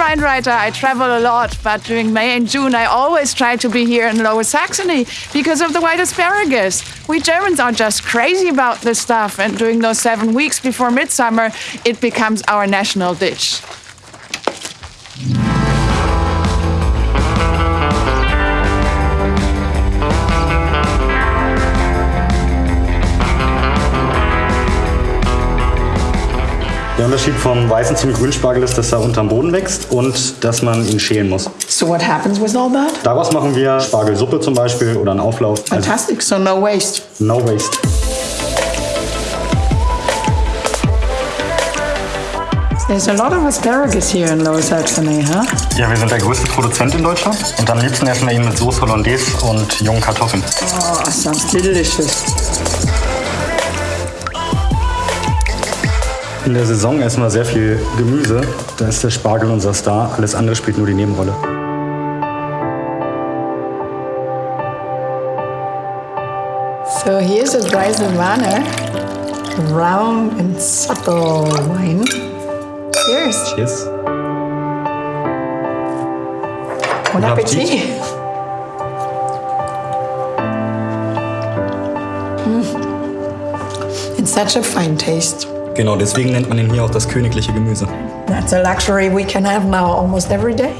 wine writer. I travel a lot, but during May and June, I always try to be here in Lower Saxony because of the white asparagus. We Germans are just crazy about this stuff, and during those seven weeks before midsummer, it becomes our national dish. Der Unterschied vom weißen zum grünen Spargel ist, dass er unterm Boden wächst und dass man ihn schälen muss. So what happens with all that? Daraus machen wir Spargelsuppe zum Beispiel oder einen Auflauf. Also Fantastic, so no waste. no waste. There's a lot of asparagus here in Lower Saxony, huh? Ja, wir sind der größte Produzent in Deutschland und am liebsten essen wir ihn mit Soße Hollandaise und jungen Kartoffeln. Oh, sounds delicious. In der Saison essen wir sehr viel Gemüse. Da ist der Spargel unser Star. Alles andere spielt nur die Nebenrolle. So here's a dry Silvaner, round and subtle wine. Cheers. Cheers. Bon Appetit. appetit. Mm. It's such a fine taste. Genau, deswegen nennt man ihn hier auch das königliche Gemüse. That's a luxury we can have now almost every day.